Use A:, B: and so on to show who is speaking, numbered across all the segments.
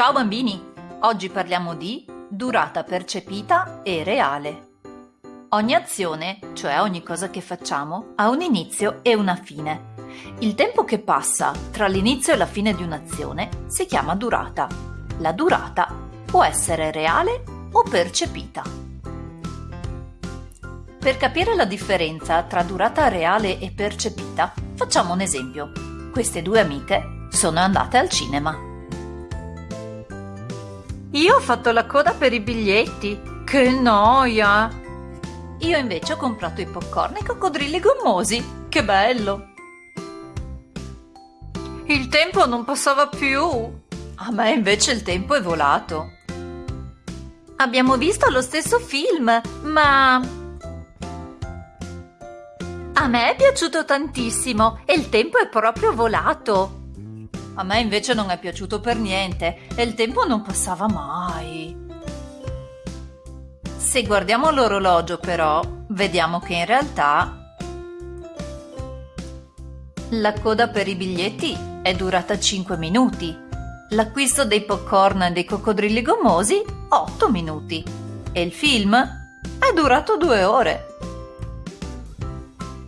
A: Ciao bambini! Oggi parliamo di durata percepita e reale. Ogni azione, cioè ogni cosa che facciamo, ha un inizio e una fine. Il tempo che passa tra l'inizio e la fine di un'azione si chiama durata. La durata può essere reale o percepita. Per capire la differenza tra durata reale e percepita, facciamo un esempio. Queste due amiche sono andate al cinema.
B: Io ho fatto la coda per i biglietti. Che noia!
A: Io invece ho comprato i popcorn e i coccodrilli gommosi. Che bello!
B: Il tempo non passava più.
A: A me invece il tempo è volato.
B: Abbiamo visto lo stesso film, ma... A me è piaciuto tantissimo e il tempo è proprio volato.
A: A me invece non è piaciuto per niente e il tempo non passava mai. Se guardiamo l'orologio però, vediamo che in realtà la coda per i biglietti è durata 5 minuti, l'acquisto dei popcorn e dei coccodrilli gommosi 8 minuti e il film è durato 2 ore.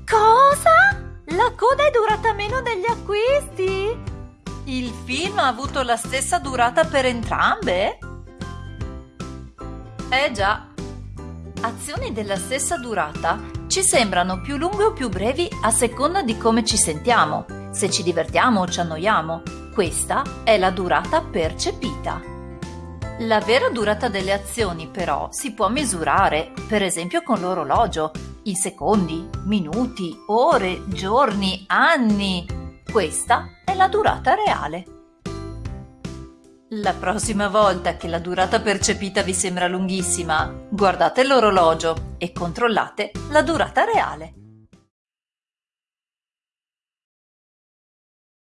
B: Cosa? La coda è durata meno degli acquisti?
A: Il film ha avuto la stessa durata per entrambe? Eh già. Azioni della stessa durata ci sembrano più lunghe o più brevi a seconda di come ci sentiamo, se ci divertiamo o ci annoiamo. Questa è la durata percepita. La vera durata delle azioni però si può misurare, per esempio con l'orologio, in secondi, minuti, ore, giorni, anni. Questa è la durata reale. La prossima volta che la durata percepita vi sembra lunghissima, guardate l'orologio e controllate la durata reale.